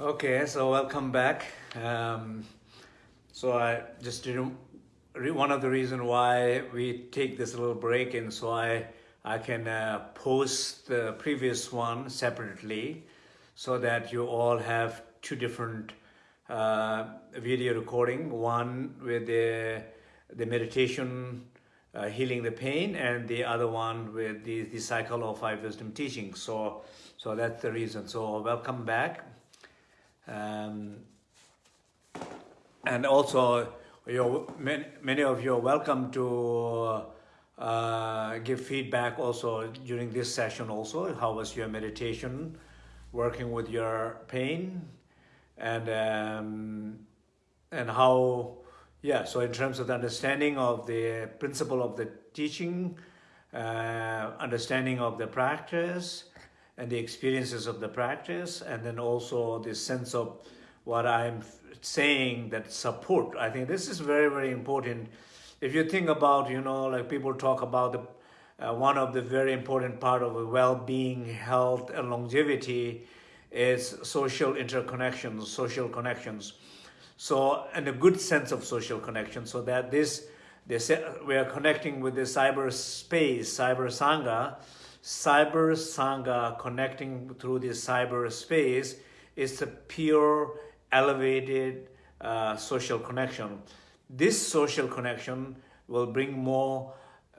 Okay, so welcome back. Um, so I just didn't, one of the reason why we take this little break and so I, I can uh, post the previous one separately so that you all have two different uh, video recording, one with the, the meditation uh, healing the pain and the other one with the, the cycle of five wisdom teaching. So, so that's the reason. So welcome back. Um, and also, you're, many, many of you are welcome to uh, give feedback also during this session also. How was your meditation, working with your pain, and um, and how, yeah, so in terms of the understanding of the principle of the teaching, uh, understanding of the practice, and the experiences of the practice, and then also the sense of what I'm saying that support. I think this is very, very important. If you think about, you know, like people talk about the uh, one of the very important part of well-being, health, and longevity is social interconnections, social connections. So, and a good sense of social connection, so that this, this we are connecting with the cyberspace, cyber sangha, cyber sangha connecting through this cyberspace is a pure elevated uh, social connection. This social connection will bring more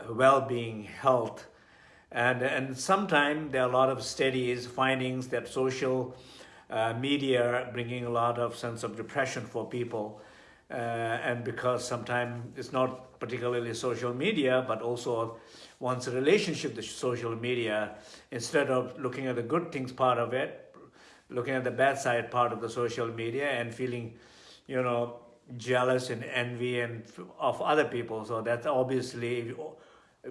well-being, health, and, and sometimes there are a lot of studies, findings that social uh, media bringing a lot of sense of depression for people. Uh, and because sometimes it's not particularly social media, but also one's relationship to social media, instead of looking at the good things part of it, looking at the bad side part of the social media and feeling, you know, jealous and envy and of other people. So that's obviously,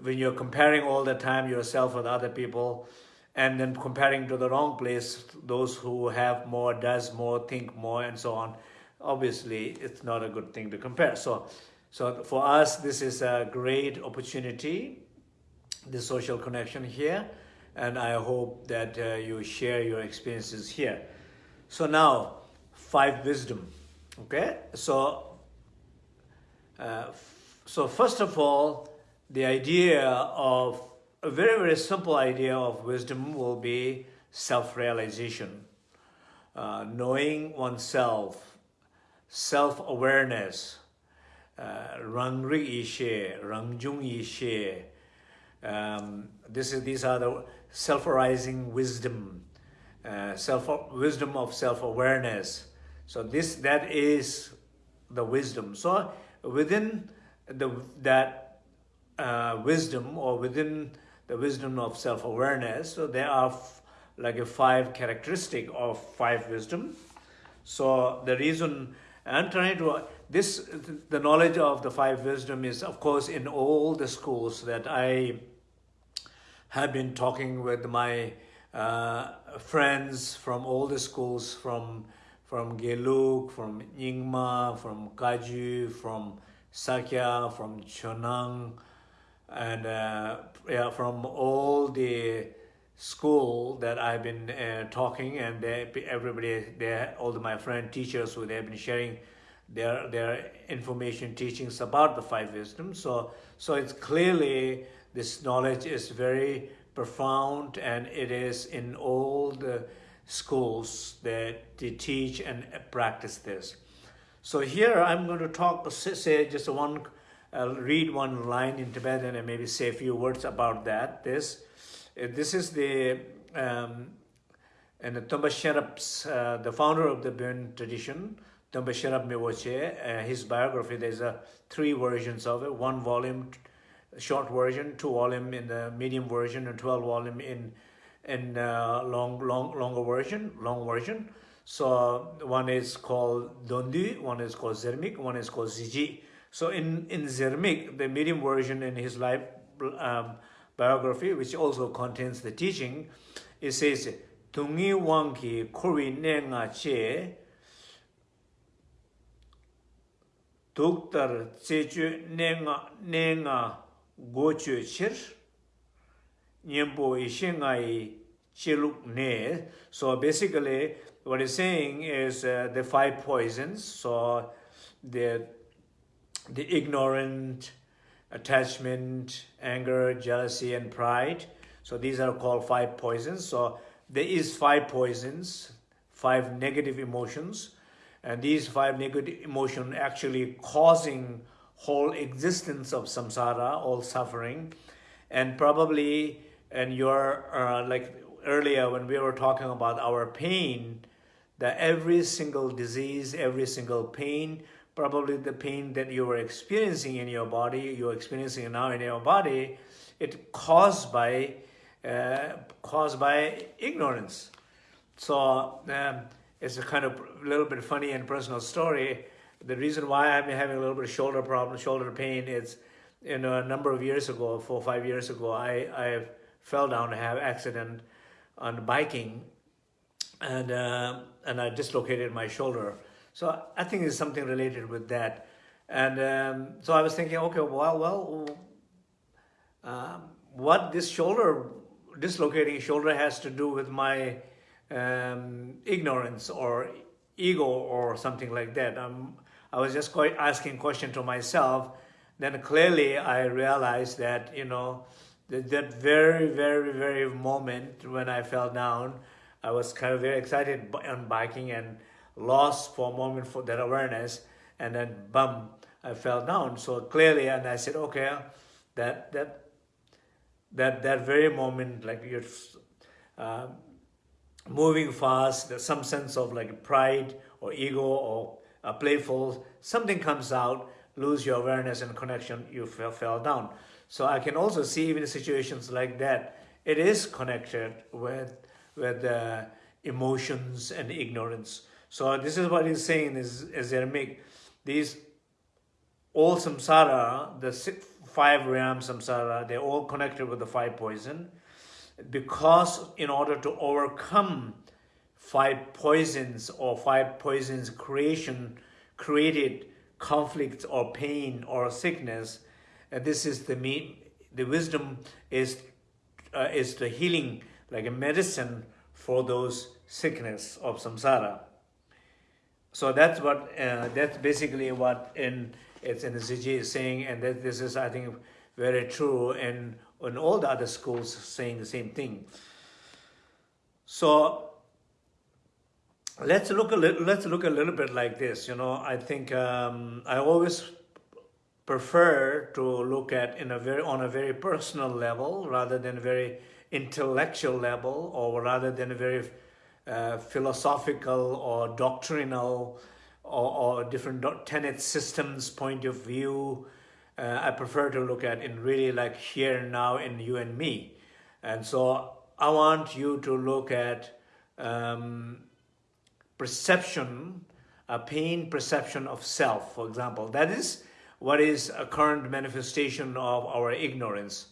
when you're comparing all the time yourself with other people, and then comparing to the wrong place, those who have more, does more, think more, and so on, obviously it's not a good thing to compare. So, so for us, this is a great opportunity the social connection here and I hope that uh, you share your experiences here. So now, five wisdom, okay? So, uh, so first of all, the idea of, a very, very simple idea of wisdom will be self-realization, uh, knowing oneself, self-awareness, uh, rang ri yi rang jung yi um, this is, these are the self-arising wisdom, uh, self wisdom of self-awareness. So this that is the wisdom. So within the that uh, wisdom or within the wisdom of self-awareness, so there are like a five characteristic of five wisdom. So the reason I'm trying to, this, the knowledge of the five wisdom is, of course, in all the schools that I have been talking with my uh, friends from all the schools, from from Gelug, from Nyingma, from Kaju, from Sakya, from Chonang, and uh, yeah, from all the school that I've been uh, talking, and they, everybody, they, all my friend teachers who they've been sharing their their information teachings about the five wisdoms. So so it's clearly this knowledge is very profound and it is in all the schools that they teach and practice this. So here I'm going to talk, say just one, I'll read one line in Tibetan and maybe say a few words about that. This, uh, this is the, um, and Tomba Sherap's, uh, the founder of the Bön tradition, Tomba Sherap Miwoche, uh, his biography, there's a three versions of it, one volume, short version, two volume in the medium version, and 12 volume in in uh, long long longer version, long version. So one is called Dondi, one is called Zermik, one is called Ziji. So in in Zermik, the medium version in his life um, biography, which also contains the teaching, it says, Tungi Wangki Kuri Nenga Che Duktar Tsechu Nenga Nenga Gochu Chir nyembo i she Nyempo Ishengai Chiluk Ne. So basically, what it's saying is uh, the five poisons, so the, the ignorant, attachment, anger, jealousy, and pride. So these are called five poisons. So there is five poisons, five negative emotions, and these five negative emotions actually causing whole existence of samsara, all suffering, and probably and your uh, like earlier when we were talking about our pain, that every single disease, every single pain, probably the pain that you were experiencing in your body, you're experiencing now in your body, it caused by uh, caused by ignorance. So um, it's a kind of little bit funny and personal story. The reason why I'm having a little bit of shoulder problem, shoulder pain, is you know, a number of years ago, four or five years ago, I, I fell down, I have accident on biking, and uh, and I dislocated my shoulder. So I think it's something related with that. And um, so I was thinking, okay, well, well, um, what this shoulder, dislocating shoulder has to do with my um, ignorance or ego or something like that. Um, I was just quite asking question to myself. Then clearly I realized that, you know, that, that very, very, very moment when I fell down, I was kind of very excited on biking and lost for a moment for that awareness. And then, bum, I fell down. So clearly, and I said, okay, that, that, that, that very moment, like you're uh, moving fast, there's some sense of like pride or ego or uh, playful, something comes out, lose your awareness and connection, you fell, fell down. So I can also see even situations like that, it is connected with, with uh, emotions and ignorance. So this is what he's saying is, is make these all samsara, the six, five realm samsara, they're all connected with the five poison. Because in order to overcome five poisons or five poisons creation, created conflict or pain or sickness, and this is the mean, the wisdom is, uh, is the healing, like a medicine for those sickness of samsara. So that's what, uh, that's basically what in, it's in the is saying, and that this is, I think, very true, and in all the other schools saying the same thing. So let's look a little, let's look a little bit like this. You know, I think um, I always prefer to look at in a very on a very personal level rather than a very intellectual level or rather than a very uh, philosophical or doctrinal or, or different tenet systems point of view uh, I prefer to look at in really like here and now in you and me and so I want you to look at um, perception a pain perception of self for example that is what is a current manifestation of our ignorance?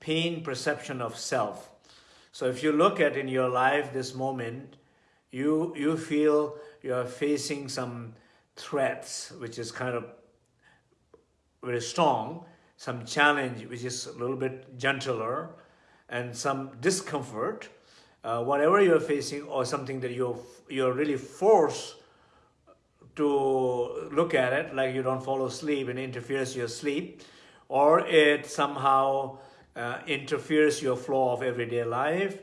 Pain perception of self. So if you look at in your life this moment, you, you feel you're facing some threats, which is kind of very strong, some challenge, which is a little bit gentler, and some discomfort, uh, whatever you're facing or something that you're, you're really forced to look at it like you don't fall asleep and interferes your sleep or it somehow uh, interferes your flow of everyday life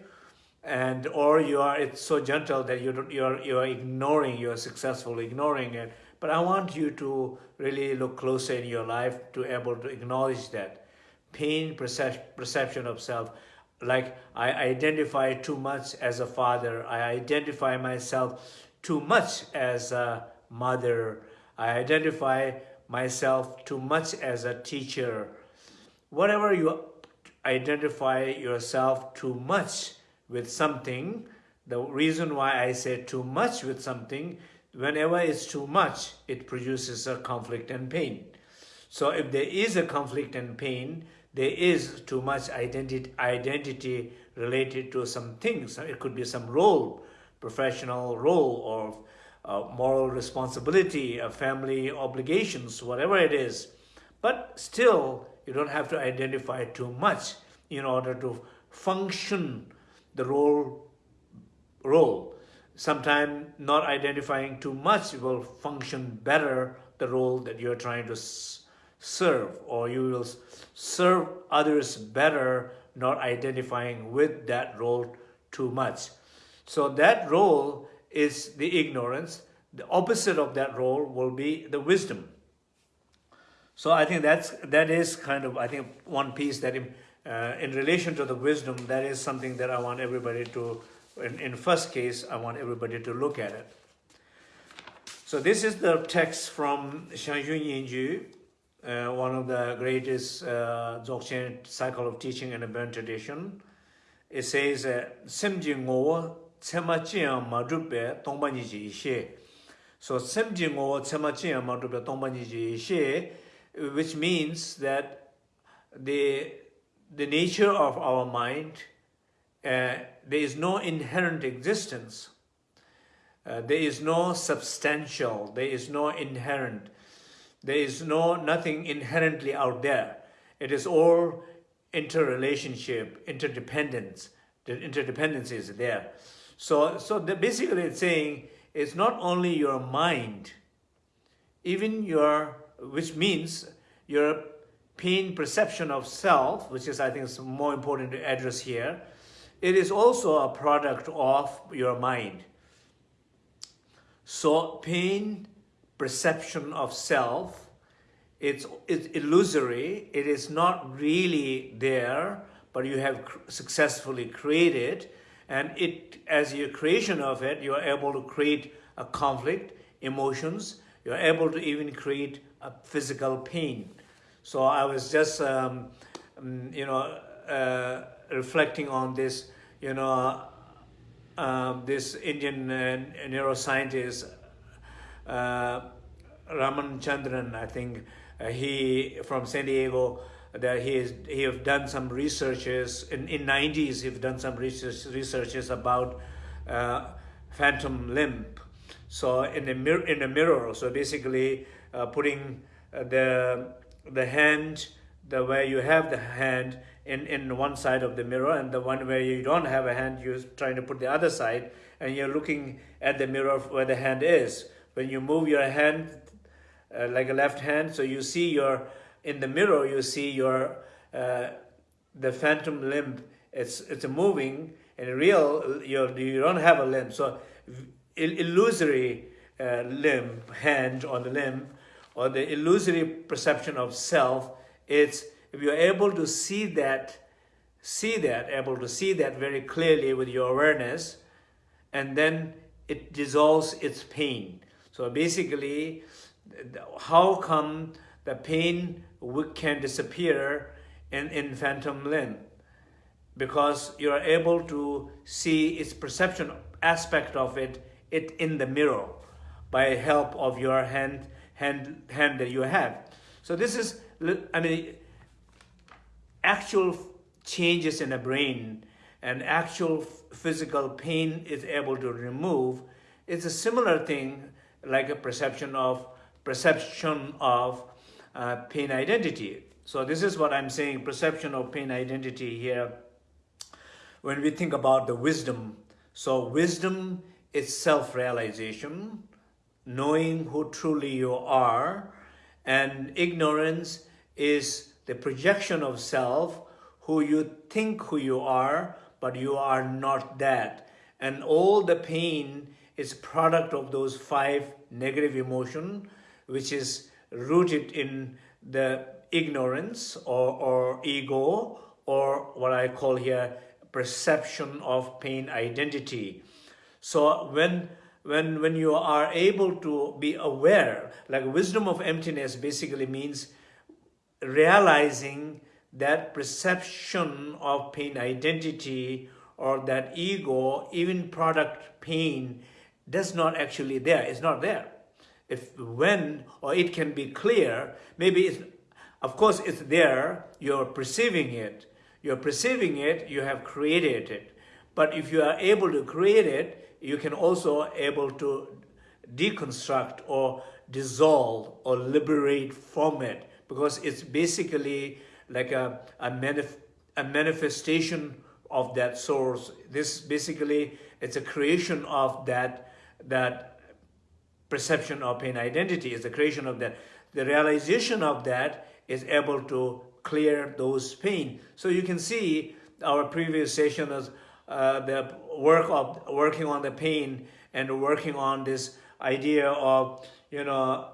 and or you are it's so gentle that you don't, you're you're ignoring you're successfully ignoring it but i want you to really look closer in your life to able to acknowledge that pain percep perception of self like i identify too much as a father i identify myself too much as a mother. I identify myself too much as a teacher. Whatever you identify yourself too much with something, the reason why I say too much with something, whenever it's too much, it produces a conflict and pain. So if there is a conflict and pain, there is too much identity, identity related to some things. It could be some role, professional role or uh, moral responsibility, family obligations, whatever it is. But still, you don't have to identify too much in order to function the role role. Sometimes not identifying too much will function better the role that you're trying to serve or you will serve others better not identifying with that role too much. So that role is the ignorance. The opposite of that role will be the wisdom. So I think that's, that is kind of, I think, one piece that in, uh, in relation to the wisdom, that is something that I want everybody to, in, in first case, I want everybody to look at it. So this is the text from Shangyun Yinju, uh, one of the greatest uh, Dzogchen cycle of teaching in the Burn tradition. It says, Semji ngowa tsema chiya madrupe tongpa niji ishe. So Semji ngowa tsema chiya madrupe tongpa niji ishe, which means that the, the nature of our mind, uh, there is no inherent existence uh, there is no substantial, there is no inherent, there is no nothing inherently out there. It is all interrelationship, interdependence. The interdependence is there. So, so the, basically it's saying it's not only your mind, even your, which means your pain perception of self, which is I think is more important to address here, it is also a product of your mind. So pain, perception of self, it's, it's illusory. It is not really there, but you have successfully created. And it, as your creation of it, you are able to create a conflict, emotions. You're able to even create physical pain. So I was just, um, um you know, uh, reflecting on this, you know, um, this Indian uh, neuroscientist, uh, Ramachandran, I think uh, he from San Diego, that he is he have done some researches in in 90s. He've done some research researches about uh, phantom limb. So in the mirror, in the mirror, so basically uh, putting uh, the the hand the way you have the hand in, in one side of the mirror and the one where you don't have a hand, you're trying to put the other side and you're looking at the mirror where the hand is. When you move your hand uh, like a left hand, so you see your, in the mirror, you see your, uh, the phantom limb, it's, it's moving, and real, you're, you don't have a limb. So illusory uh, limb, hand on the limb, or the illusory perception of self, it's if you're able to see that, see that, able to see that very clearly with your awareness, and then it dissolves its pain. So basically, how come the pain can disappear in, in phantom limb? Because you're able to see its perception aspect of it, it in the mirror by help of your hand, hand, hand that you have. So this is, I mean, actual changes in the brain and actual physical pain is able to remove, it's a similar thing like a perception of perception of uh, pain identity. So this is what I'm saying, perception of pain identity here. When we think about the wisdom, so wisdom is self-realization, knowing who truly you are, and ignorance is the projection of self, who you think who you are, but you are not that. And all the pain is product of those five negative emotion, which is rooted in the ignorance or, or ego, or what I call here perception of pain identity. So when when when you are able to be aware, like wisdom of emptiness basically means realizing that perception of pain identity or that ego, even product pain, does not actually there. It's not there. If when or it can be clear, maybe it's, of course it's there, you're perceiving it. You're perceiving it, you have created it. But if you are able to create it, you can also able to deconstruct or dissolve or liberate from it because it's basically like a, a, manif a manifestation of that source. This basically, it's a creation of that, that perception of pain identity, is a creation of that. The realization of that is able to clear those pain. So you can see our previous session is uh, the work of working on the pain and working on this idea of, you know,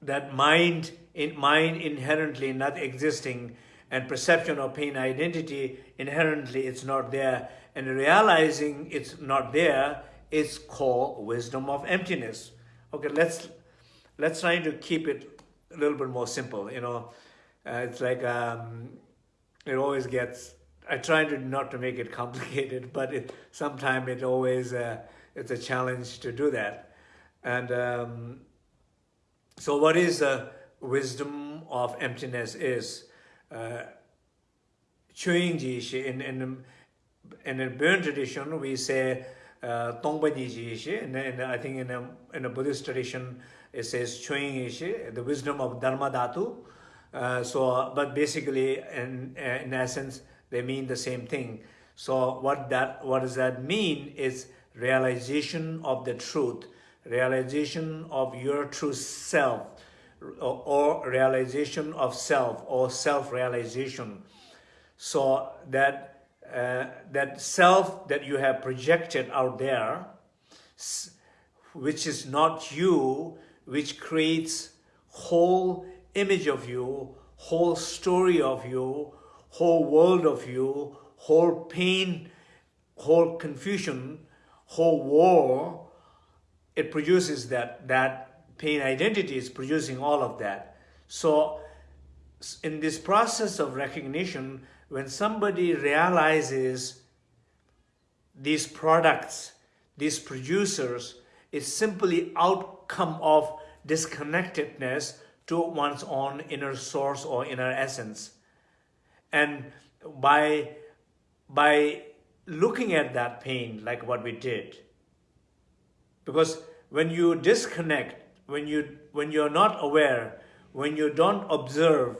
that mind in mind inherently not existing and perception of pain identity inherently it's not there and realizing it's not there is called wisdom of emptiness. Okay let's let's try to keep it a little bit more simple you know. Uh, it's like um, it always gets I try to not to make it complicated, but it, sometimes it always, uh, it's a challenge to do that. And um, so what is the wisdom of emptiness is, uh, chewing ji in, in, in a Burn tradition, we say uh, tongpa ji ji shi, and I think in a, in a Buddhist tradition, it says chewing the wisdom of Dharma Dhatu. Uh, so, but basically, in, in essence, they mean the same thing. So what that what does that mean is realization of the truth realization of your true self or, realization of self or self-realization so that uh, that self that you have projected out there which is not you which creates whole image of you whole story of you whole world of you whole pain whole confusion whole war it produces that, that pain identity is producing all of that. So in this process of recognition, when somebody realizes these products, these producers, is simply outcome of disconnectedness to one's own inner source or inner essence. And by, by looking at that pain, like what we did, because when you disconnect, when, you, when you're not aware, when you don't observe,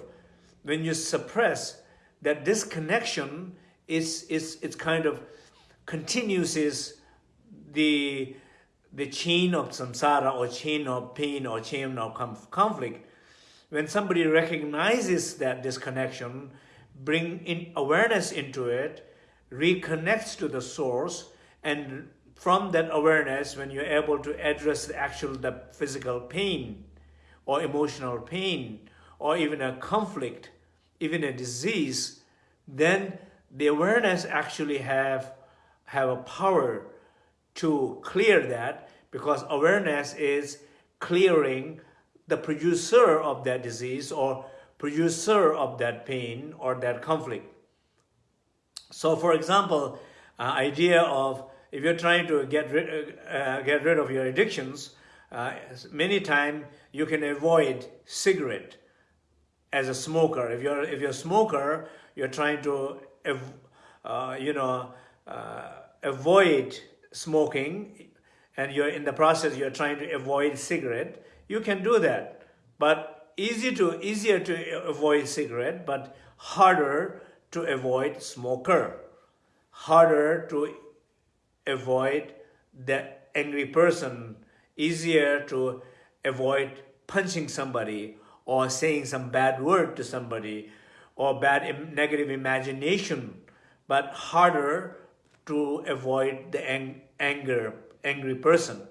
when you suppress, that disconnection is, is it's kind of continues is the, the chain of samsara or chain of pain or chain of conflict. When somebody recognizes that disconnection, bring in awareness into it, reconnects to the source, and from that awareness, when you're able to address the actual the physical pain or emotional pain or even a conflict, even a disease, then the awareness actually have, have a power to clear that because awareness is clearing the producer of that disease or producer of that pain or that conflict. So for example, uh, idea of if you're trying to get rid, uh, get rid of your addictions, uh, many times you can avoid cigarette as a smoker. If you're, if you're a smoker, you're trying to, uh, you know, uh, avoid smoking and you're in the process, you're trying to avoid cigarette, you can do that. But easy to, easier to avoid cigarette, but harder to avoid smoker. Harder to avoid the angry person, easier to avoid punching somebody or saying some bad word to somebody or bad negative imagination, but harder to avoid the ang anger, angry person.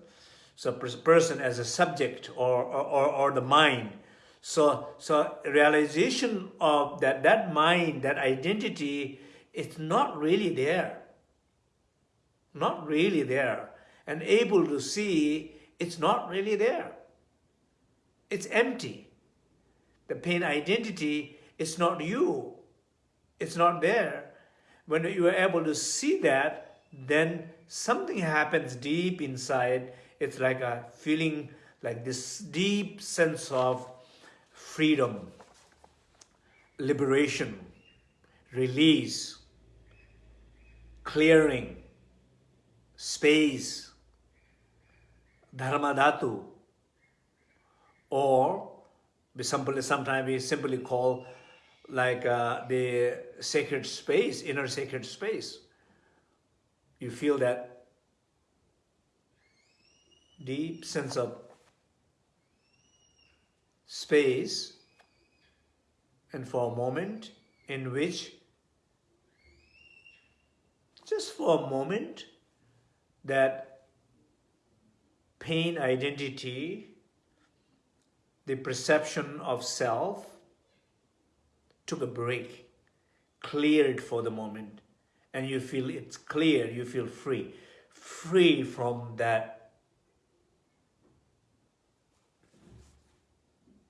So person as a subject or, or, or the mind. So, so realization of that, that mind, that identity, it's not really there not really there and able to see it's not really there. It's empty. The pain identity is not you. It's not there. When you are able to see that, then something happens deep inside. It's like a feeling like this deep sense of freedom, liberation, release, clearing, space, dharmadhatu, or we simply, sometimes we simply call like uh, the sacred space, inner sacred space. You feel that deep sense of space and for a moment in which just for a moment that pain identity, the perception of self took a break, cleared for the moment, and you feel it's clear, you feel free, free from that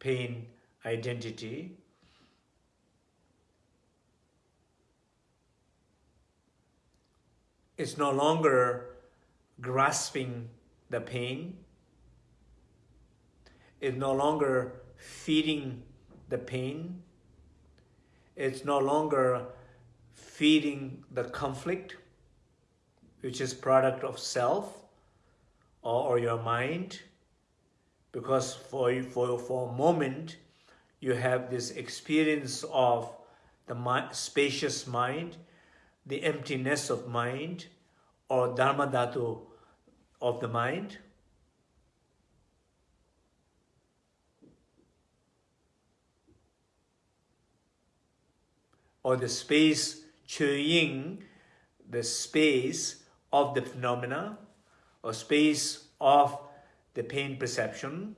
pain identity. It's no longer grasping the pain. It's no longer feeding the pain. It's no longer feeding the conflict, which is product of self or, or your mind. Because for, for, for a moment, you have this experience of the spacious mind, the emptiness of mind, or dharma dhatu of the mind. Or the space chewing, the space of the phenomena, or space of the pain perception,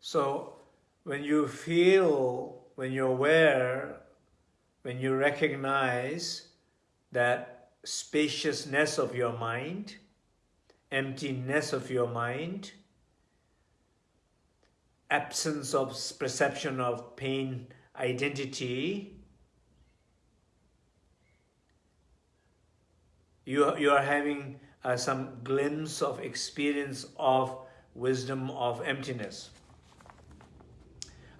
So when you feel, when you're aware, when you recognize that spaciousness of your mind, emptiness of your mind, absence of perception of pain identity, you, you are having uh, some glimpse of experience of wisdom of emptiness.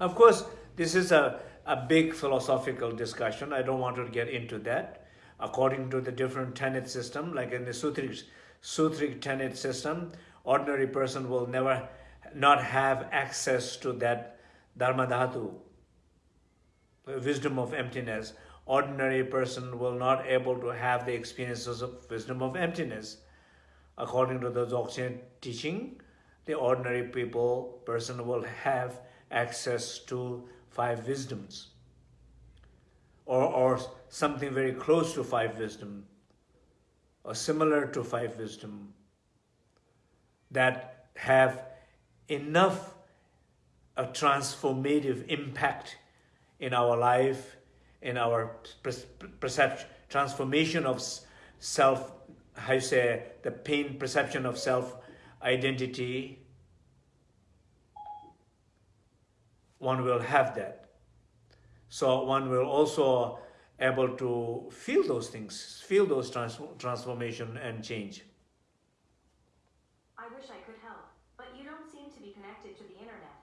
Of course, this is a, a big philosophical discussion. I don't want to get into that. According to the different tenet system, like in the Sutric, Sutric tenet system, ordinary person will never not have access to that Dharma Dhatu, wisdom of emptiness. Ordinary person will not able to have the experiences of wisdom of emptiness. According to the Dzogchen teaching, the ordinary people, person will have access to five wisdoms. Or, or something very close to five wisdom or similar to five wisdom that have enough a transformative impact in our life, in our perception, transformation of self, how you say, the pain perception of self identity, one will have that. So one will also able to feel those things, feel those trans transformation and change. I wish I could help, but you don't seem to be connected to the internet.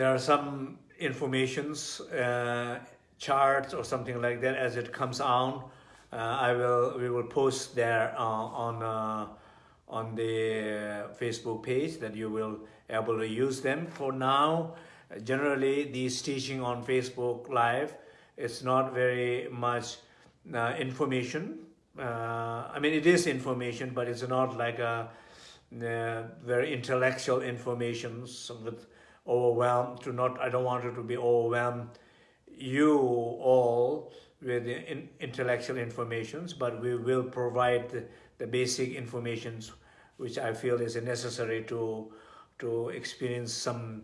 There are some informations, uh, charts or something like that as it comes out. Uh, I will we will post there uh, on uh, on the Facebook page that you will able to use them. For now, generally these teaching on Facebook Live, it's not very much uh, information. uh, I mean, it is information, but it's not like a, uh, very intellectual information with overwhelm. To not, I don't want it to be overwhelmed. You all with in, intellectual informations, but we will provide the, the basic informations which I feel is necessary to to experience some,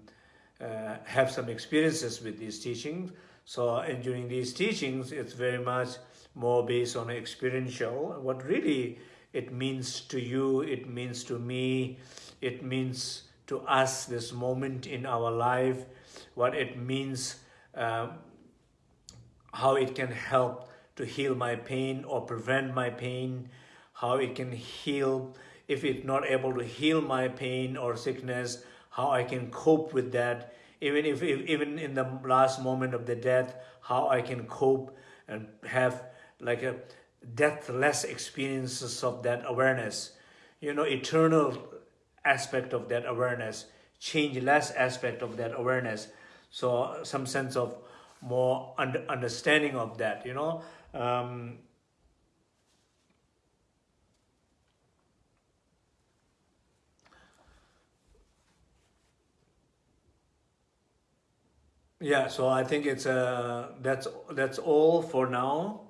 uh, have some experiences with these teachings. So, and during these teachings, it's very much more based on experiential. What really it means to you, it means to me, it means to us this moment in our life, what it means, um, how it can help to heal my pain or prevent my pain, how it can heal, if it's not able to heal my pain or sickness, how I can cope with that, even if, if even in the last moment of the death, how I can cope and have like a deathless experiences of that awareness, you know, eternal aspect of that awareness, change less aspect of that awareness. So some sense of more under, understanding of that, you know. Um, yeah, so I think it's uh, that's that's all for now.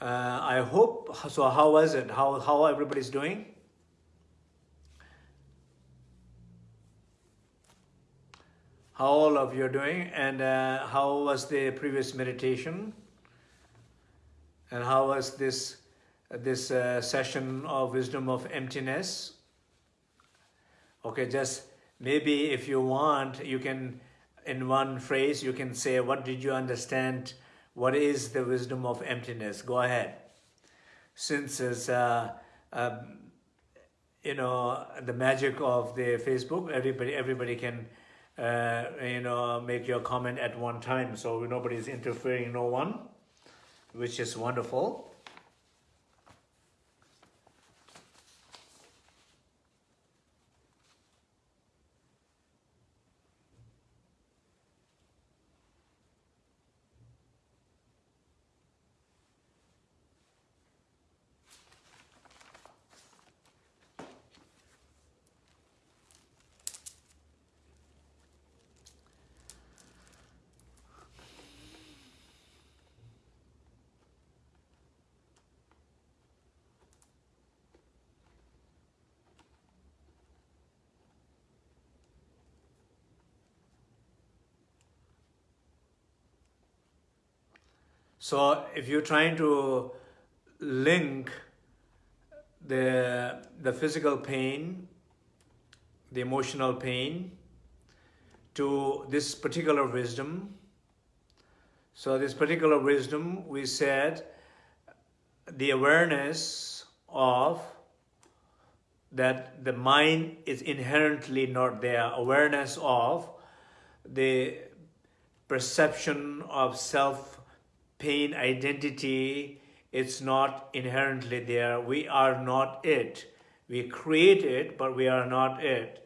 Uh, I hope, so how was it? How, how everybody's doing? How all of you are doing and uh, how was the previous meditation? And how was this, this uh, session of wisdom of emptiness? Okay, just maybe if you want, you can, in one phrase, you can say, what did you understand what is the wisdom of emptiness? Go ahead. Since it's, uh, um, you know, the magic of the Facebook, everybody, everybody can, uh, you know, make your comment at one time. So nobody is interfering, no one, which is wonderful. So if you're trying to link the, the physical pain, the emotional pain, to this particular wisdom, so this particular wisdom, we said, the awareness of that the mind is inherently not there, awareness of the perception of self pain identity, it's not inherently there. We are not it. We create it, but we are not it.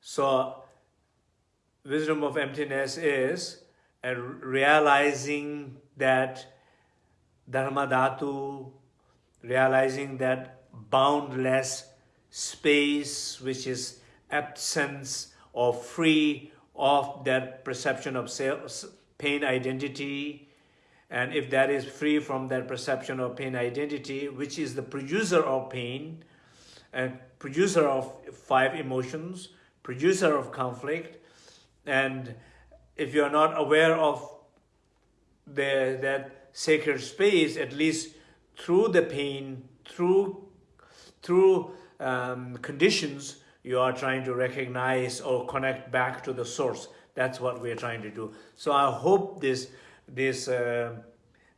So, wisdom of emptiness is a realizing that Dharma Dhatu, realizing that boundless space which is absence or free of that perception of self, pain identity. And if that is free from that perception of pain identity, which is the producer of pain, and producer of five emotions, producer of conflict, and if you are not aware of the, that sacred space, at least through the pain, through, through um, conditions, you are trying to recognize or connect back to the source. That's what we're trying to do. So I hope this, this uh,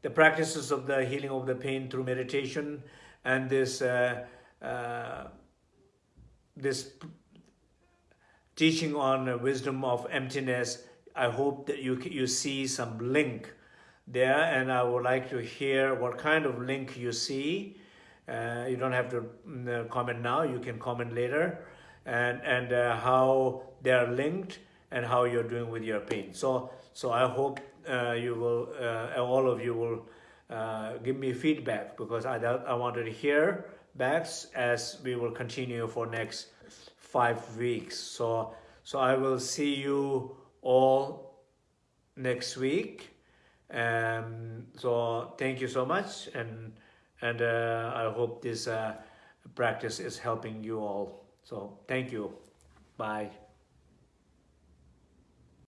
the practices of the healing of the pain through meditation and this, uh, uh, this teaching on wisdom of emptiness, I hope that you, you see some link there and I would like to hear what kind of link you see. Uh, you don't have to mm, comment now, you can comment later and, and uh, how they are linked and how you're doing with your pain. So so I hope uh, you will uh, all of you will uh, give me feedback because I I wanted to hear backs as we will continue for next five weeks. So so I will see you all next week. Um, so thank you so much and and uh, I hope this uh, practice is helping you all. So thank you. Bye.